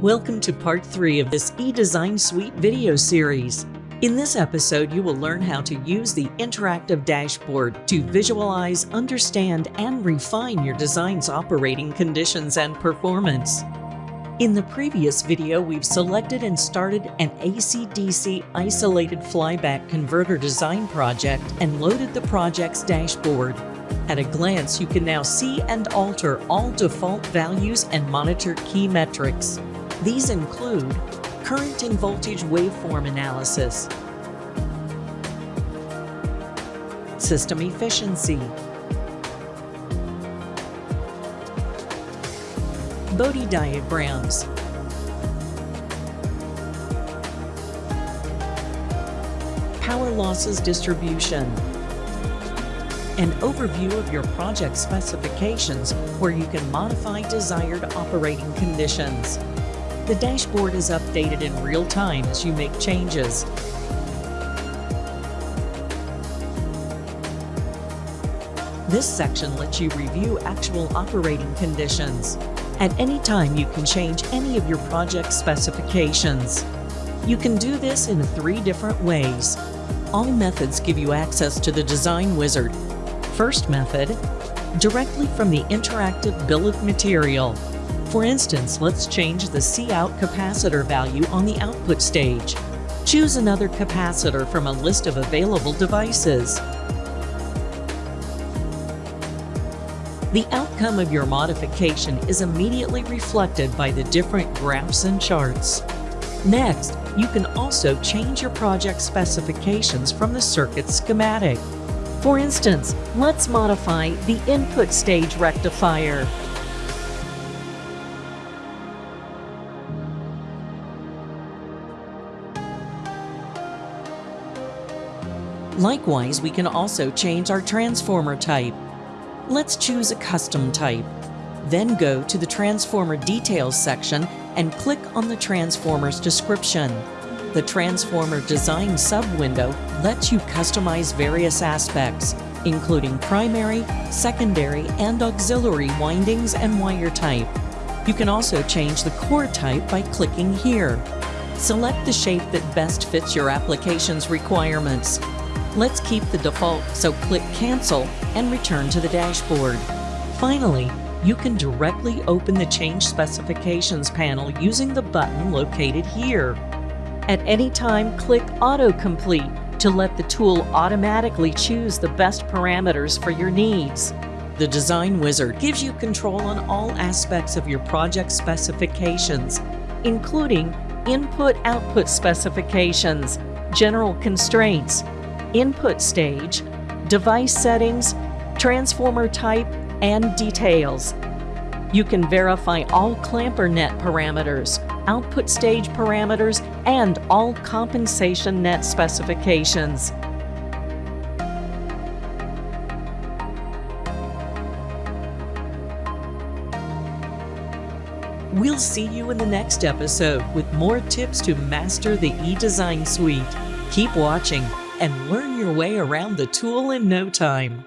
Welcome to part 3 of this eDesign Suite video series. In this episode, you will learn how to use the interactive dashboard to visualize, understand, and refine your design's operating conditions and performance. In the previous video, we've selected and started an AC-DC isolated flyback converter design project and loaded the project's dashboard. At a glance, you can now see and alter all default values and monitor key metrics. These include current and voltage waveform analysis, system efficiency, Bode diagrams, power losses distribution, an overview of your project specifications where you can modify desired operating conditions. The dashboard is updated in real time as you make changes. This section lets you review actual operating conditions. At any time, you can change any of your project specifications. You can do this in three different ways. All methods give you access to the Design Wizard. First method, directly from the interactive bill of material. For instance, let's change the Cout capacitor value on the output stage. Choose another capacitor from a list of available devices. The outcome of your modification is immediately reflected by the different graphs and charts. Next, you can also change your project specifications from the circuit schematic. For instance, let's modify the input stage rectifier. Likewise, we can also change our transformer type. Let's choose a custom type. Then go to the Transformer Details section and click on the transformer's description. The Transformer Design sub-window lets you customize various aspects, including primary, secondary, and auxiliary windings and wire type. You can also change the core type by clicking here. Select the shape that best fits your application's requirements. Let's keep the default, so click Cancel and return to the dashboard. Finally, you can directly open the Change Specifications panel using the button located here. At any time, click Autocomplete to let the tool automatically choose the best parameters for your needs. The Design Wizard gives you control on all aspects of your project specifications, including input-output specifications, general constraints, input stage, device settings, transformer type, and details. You can verify all clamper net parameters, output stage parameters, and all compensation net specifications. We'll see you in the next episode with more tips to master the eDesign suite. Keep watching and learn your way around the tool in no time.